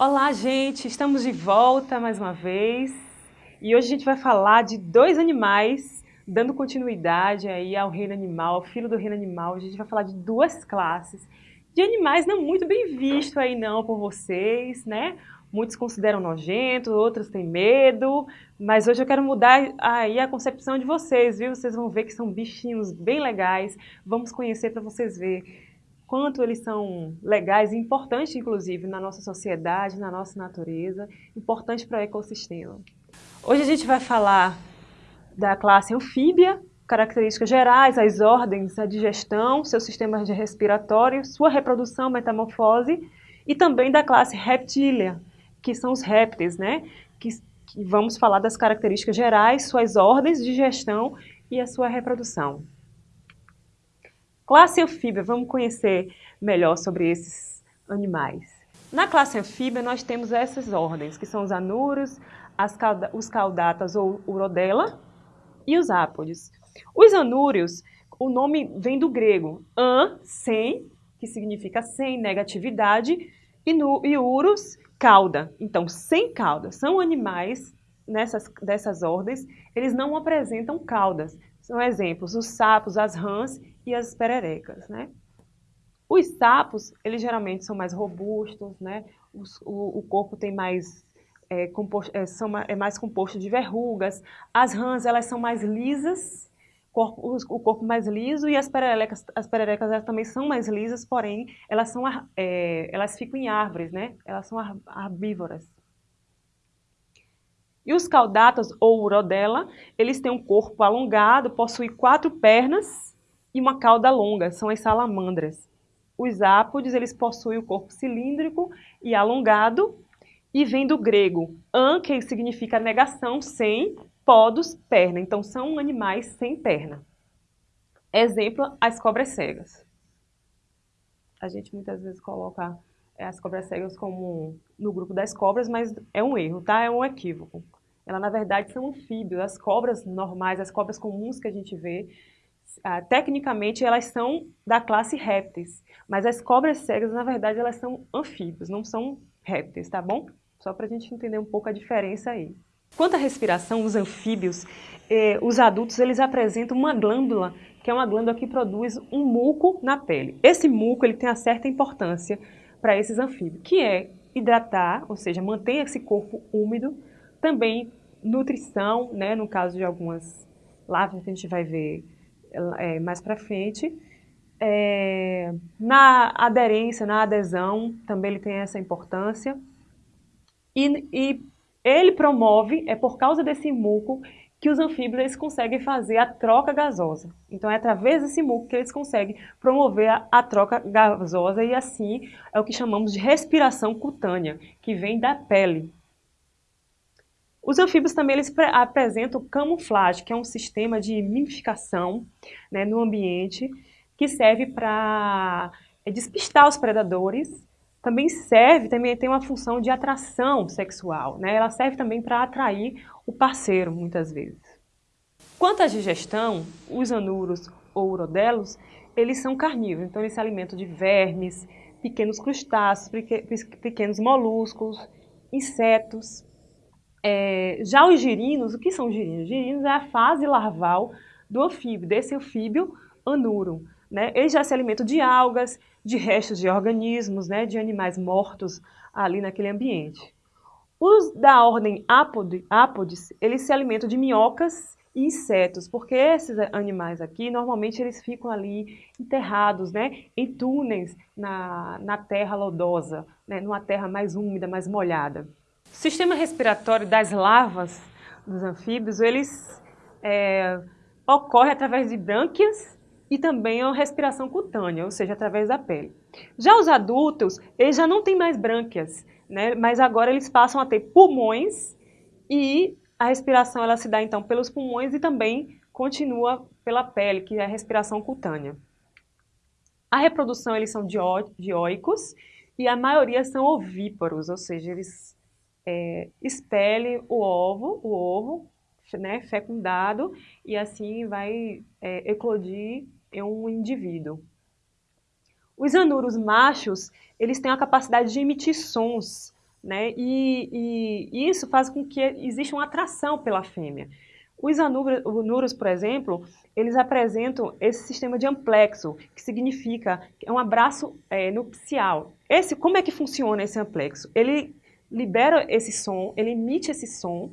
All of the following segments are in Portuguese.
Olá, gente! Estamos de volta mais uma vez e hoje a gente vai falar de dois animais, dando continuidade aí ao reino animal, ao filo do reino animal. A gente vai falar de duas classes de animais não muito bem vistos aí não por vocês, né? Muitos consideram nojentos, outros têm medo, mas hoje eu quero mudar aí a concepção de vocês, viu? Vocês vão ver que são bichinhos bem legais, vamos conhecer para vocês verem quanto eles são legais e importantes, inclusive, na nossa sociedade, na nossa natureza, importantes para o ecossistema. Hoje a gente vai falar da classe anfíbia, características gerais, as ordens, a digestão, seu sistema respiratório, sua reprodução, metamorfose, e também da classe reptília, que são os répteis, né? Que, que vamos falar das características gerais, suas ordens, digestão e a sua reprodução. Classe anfíbia, vamos conhecer melhor sobre esses animais. Na classe anfíbia, nós temos essas ordens, que são os anúrios, cauda os caudatas ou urodela e os ápodes. Os anúrios, o nome vem do grego an, sem, que significa sem, negatividade, e, no, e urus, cauda. Então, sem cauda. São animais nessas, dessas ordens, eles não apresentam caudas. São exemplos, os sapos, as rãs e as pererecas, né? Os sapos, eles geralmente são mais robustos, né? Os, o, o, corpo tem mais, é, composto, é, são, é mais composto de verrugas. As rãs, elas são mais lisas, corpo, o corpo mais liso, e as pererecas, as pererecas elas também são mais lisas, porém, elas, são, é, elas ficam em árvores, né? Elas são herbívoras. E os caudatas, ou urodela, eles têm um corpo alongado, possuem quatro pernas e uma cauda longa, são as salamandras. Os ápodes, eles possuem o corpo cilíndrico e alongado, e vem do grego an, que significa negação, sem, podos, perna. Então, são animais sem perna. Exemplo, as cobras cegas. A gente muitas vezes coloca é, as cobras cegas como no grupo das cobras, mas é um erro, tá? É um equívoco. Ela, na verdade, são anfíbios. As cobras normais, as cobras comuns que a gente vê, ah, tecnicamente elas são da classe répteis, mas as cobras cegas, na verdade, elas são anfíbios, não são répteis, tá bom? Só para a gente entender um pouco a diferença aí. Quanto à respiração, os anfíbios, eh, os adultos, eles apresentam uma glândula, que é uma glândula que produz um muco na pele. Esse muco, ele tem uma certa importância para esses anfíbios, que é hidratar, ou seja, manter esse corpo úmido, também nutrição, né, no caso de algumas lavras que a gente vai ver é, mais para frente. É, na aderência, na adesão, também ele tem essa importância. E, e, ele promove, é por causa desse muco, que os anfíbios eles conseguem fazer a troca gasosa. Então é através desse muco que eles conseguem promover a, a troca gasosa e assim é o que chamamos de respiração cutânea, que vem da pele. Os anfíbios também eles apresentam camuflagem, que é um sistema de mimificação né, no ambiente que serve para é, despistar os predadores. Também serve, também tem uma função de atração sexual. Né? Ela serve também para atrair o parceiro, muitas vezes. Quanto à digestão, os anuros ou urodelos, eles são carnívoros, então eles se alimentam de vermes, pequenos crustáceos, pequenos moluscos, insetos, é, já os girinos, o que são girinos? Girinos é a fase larval do anfíbio, desse anfíbio anuro. Né? Eles já se alimentam de algas, de restos de organismos, né? de animais mortos ali naquele ambiente. Os da ordem apod, apodes, eles se alimentam de minhocas e insetos, porque esses animais aqui, normalmente eles ficam ali enterrados, né, em túneis na, na terra lodosa, né, numa terra mais úmida, mais molhada. O sistema respiratório das larvas dos anfíbios, eles é, ocorre através de brânquias e também a respiração cutânea, ou seja, através da pele. Já os adultos, eles já não têm mais brânquias, né? mas agora eles passam a ter pulmões e a respiração ela se dá então pelos pulmões e também continua pela pele, que é a respiração cutânea. A reprodução eles são dioicos e a maioria são ovíparos, ou seja, eles é, expele o ovo, o ovo né, fecundado, e assim vai é, eclodir em um indivíduo. Os anuros machos, eles têm a capacidade de emitir sons né? E, e isso faz com que exista uma atração pela fêmea. Os anuros, por exemplo, eles apresentam esse sistema de amplexo, que significa é um abraço é, nupcial. Esse, como é que funciona esse amplexo? Ele libera esse som, ele emite esse som,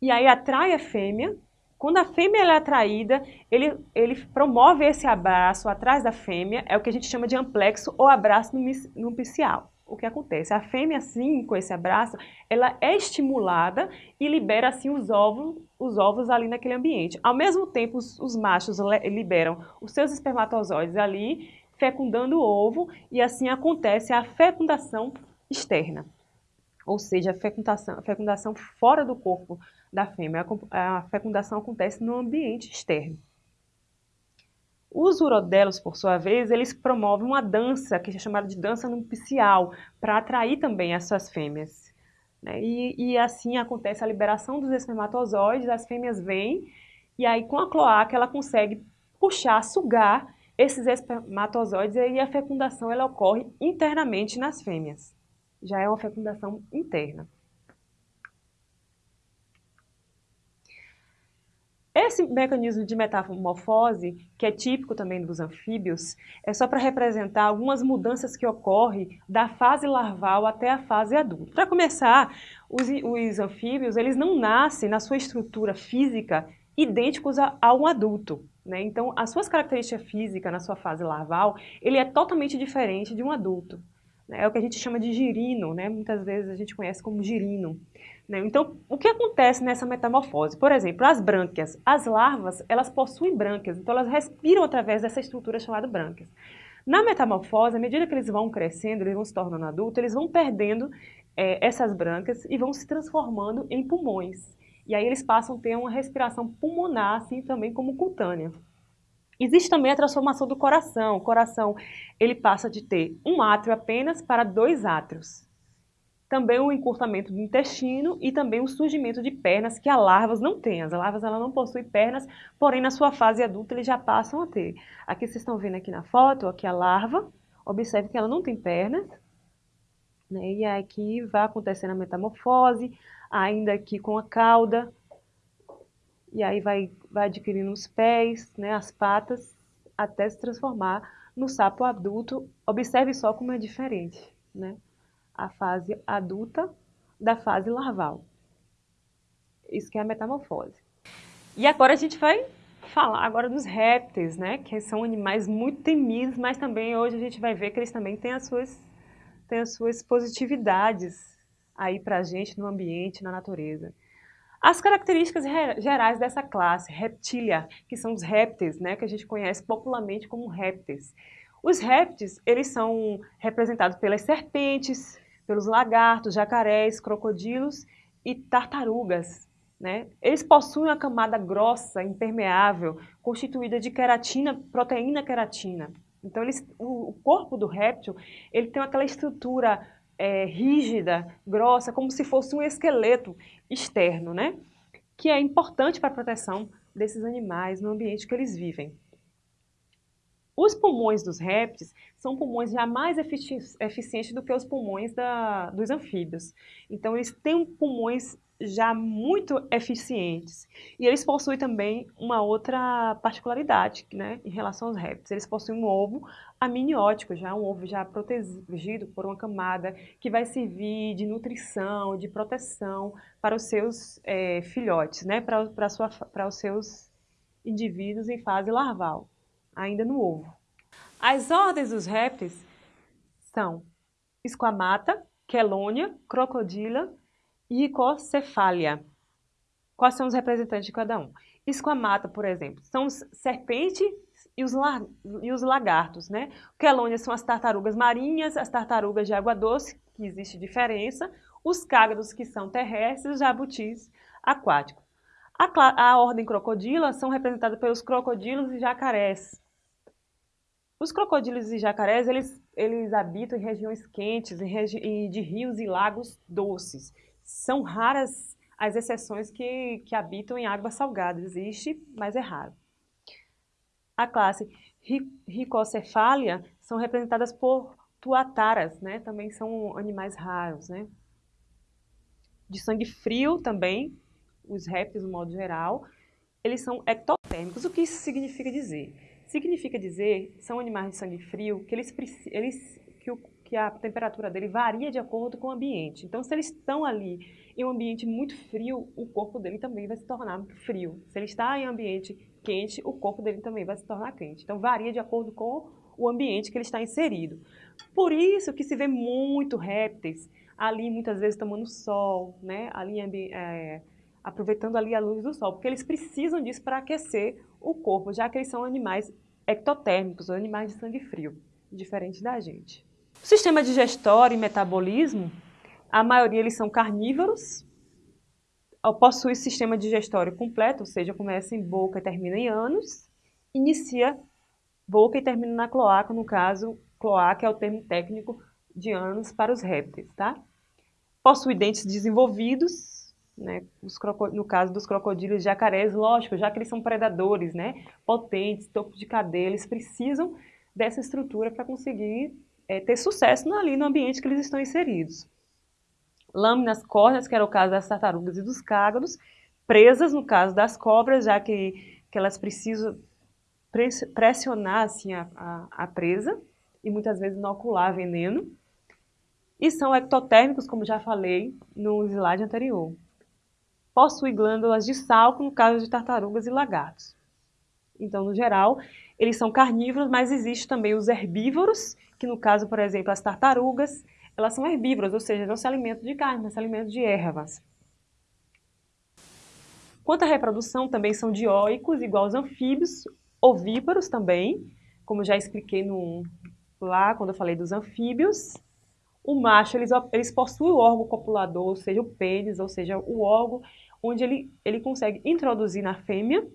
e aí atrai a fêmea. Quando a fêmea é atraída, ele, ele promove esse abraço atrás da fêmea, é o que a gente chama de amplexo ou abraço nupcial o que acontece? A fêmea, assim, com esse abraço, ela é estimulada e libera, assim, os ovos, os ovos ali naquele ambiente. Ao mesmo tempo, os, os machos liberam os seus espermatozoides ali, fecundando o ovo, e assim acontece a fecundação externa. Ou seja, a fecundação, a fecundação fora do corpo da fêmea. A, fecundação acontece no ambiente externo. Os urodelos, por sua vez, eles promovem uma dança, que é chamada de dança nupcial, para atrair também as suas fêmeas. Né? E, e, assim acontece a liberação dos espermatozoides, as fêmeas vêm, e aí com a cloaca ela consegue puxar, sugar esses espermatozoides, e aí a fecundação ela ocorre internamente nas fêmeas. Já é uma fecundação interna. Esse mecanismo de metamorfose, que é típico também dos anfíbios, é só para representar algumas mudanças que ocorrem da fase larval até a fase adulta. Para começar, os, os, anfíbios eles não nascem na sua estrutura física idênticos a, a um adulto. Né? Então, as suas características físicas na sua fase larval, ele é totalmente diferente de um adulto. Né? É o que a gente chama de girino, né? muitas vezes a gente conhece como girino. Né? Então, o que acontece nessa metamorfose? Por exemplo, as brânquias. As larvas, elas possuem brânquias, então elas respiram através dessa estrutura chamada brânquias. Na metamorfose, à medida que eles vão crescendo, eles vão se tornando adultos, eles vão perdendo é, essas brânquias e vão se transformando em pulmões. E aí eles passam a ter uma respiração pulmonar, assim também como cutânea. Existe também a transformação do coração. O coração ele passa de ter um átrio apenas para dois átrios também o encurtamento do intestino e também o surgimento de pernas que as larvas não têm. As larvas ela não possuem pernas, porém na sua fase adulta eles já passam a ter. Aqui vocês estão vendo aqui na foto, aqui a larva, observe que ela não tem pernas, né? e aqui vai acontecendo a metamorfose, ainda aqui com a cauda, e aí vai, vai adquirindo os pés, né, as patas, até se transformar no sapo adulto. Observe só como é diferente, né? a fase adulta da fase larval. Isso que é a metamorfose. E agora a gente vai falar agora dos répteis, né? Que são animais muito temidos, mas também hoje a gente vai ver que eles também têm as suas, têm as suas positividades aí pra gente no ambiente, na natureza. As características gerais dessa classe, reptilia, que são os répteis, né? Que a gente conhece popularmente como répteis. Os répteis, eles são representados pelas serpentes, pelos lagartos, jacarés, crocodilos e tartarugas. Né? Eles possuem uma camada grossa, impermeável, constituída de queratina, proteína queratina. Então, eles, o, corpo do réptil ele tem aquela estrutura é, rígida, grossa, como se fosse um esqueleto externo, né? que é importante para a proteção desses animais no ambiente que eles vivem. Os pulmões dos répteis são pulmões já mais efici eficientes do que os pulmões da, dos anfíbios. Então, eles têm pulmões já muito eficientes. E eles possuem também uma outra particularidade né, em relação aos répteis. Eles possuem um ovo amniótico, já um ovo já protegido por uma camada que vai servir de nutrição, de proteção para os seus é, filhotes, né, para, para, sua, para os seus indivíduos em fase larval ainda no ovo. As ordens dos répteis são Esquamata, Quelônia, Crocodila e Icocefália. Quais são os representantes de cada um? Esquamata, por exemplo, são os serpentes e os, e os lagartos, né? Quelônia são as tartarugas marinhas, as tartarugas de água doce, que existe diferença, os cágados, que são terrestres, os jabutis aquáticos. A, a ordem crocodila são representadas pelos crocodilos e jacarés. Os crocodilos e jacarés, eles, eles habitam em regiões quentes em regi de rios e lagos doces. São raras as exceções que, que habitam em água salgada. Existe, mas é raro. A classe Ricocefália são representadas por tuataras, né? Também são animais raros, né? de sangue frio também, os répteis no modo geral, eles são ectotérmicos. O que isso significa dizer? Significa dizer, são animais de sangue frio, que eles, eles que, o, que a temperatura dele varia de acordo com o ambiente. Então, se eles estão ali em um ambiente muito frio, o corpo dele também vai se tornar frio. Se ele está em um ambiente quente, o corpo dele também vai se tornar quente. Então, varia de acordo com o ambiente que ele está inserido. Por isso que se vê muito répteis ali, muitas vezes, tomando sol, né? ali é, aproveitando ali a luz do sol, porque eles precisam disso para aquecer o corpo, já que eles são animais ectotérmicos, animais de sangue frio, diferente da gente. O sistema digestório e metabolismo, a maioria eles são carnívoros, possui sistema digestório completo, ou seja, começa em boca e termina em ânus, inicia boca e termina na cloaca, no caso, cloaca é o termo técnico de ânus para os répteis, tá? Possui dentes desenvolvidos, né? no caso dos crocodilos e jacarés, lógico, já que eles são predadores, né? Potentes, topo de cadeia, eles precisam dessa estrutura para conseguir é, ter sucesso ali no ambiente que eles estão inseridos. Lâminas córneas, que era o caso das tartarugas e dos cágados, presas no caso das cobras, já que, que elas precisam pressionar assim, a, a, a presa e muitas vezes inocular veneno. E são ectotérmicos, como já falei no slide anterior. Possui glândulas de salco no caso de tartarugas e lagartos. Então, no geral, eles são carnívoros, mas existem também os herbívoros, que no caso, por exemplo, as tartarugas, elas são herbívoras, ou seja, não se alimentam de carne, mas se alimentam de ervas. Quanto à reprodução, também são dioicos, igual aos anfíbios, ovíparos também, como já expliquei no, lá quando eu falei dos anfíbios. O macho, eles, eles possuem o órgão copulador, ou seja, o pênis, ou seja, o órgão onde ele, ele consegue introduzir na fêmea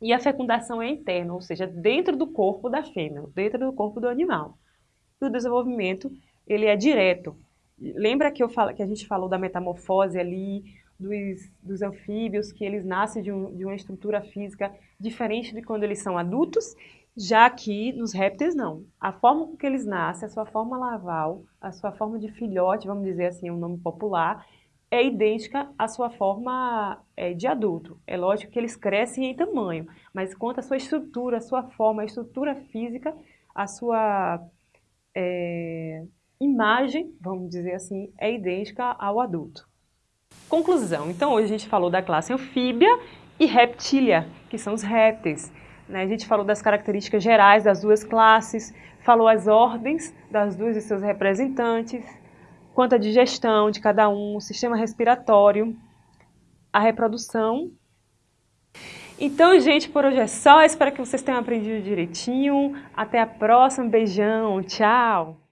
e a fecundação é interna, ou seja, dentro do corpo da fêmea, dentro do corpo do animal. E o desenvolvimento, ele é direto. Lembra que, eu falo, que a gente falou da metamorfose ali, dos, dos anfíbios, que eles nascem de, um, de uma estrutura física diferente de quando eles são adultos? Já que nos répteis não. A forma com que eles nascem, a sua forma larval, a sua forma de filhote, vamos dizer assim, um nome popular, é idêntica à sua forma é, de adulto. É lógico que eles crescem em tamanho, mas quanto à sua estrutura, a sua forma, a estrutura física, a sua é, imagem, vamos dizer assim, é idêntica ao adulto. Conclusão. Então, hoje a gente falou da classe anfíbia e reptília, que são os répteis. Né? A gente falou das características gerais das duas classes, falou as ordens das duas e seus representantes, quanto à digestão de cada um, o sistema respiratório, a reprodução. Então, gente, por hoje é só. Espero que vocês tenham aprendido direitinho. Até a próxima. Beijão. Tchau.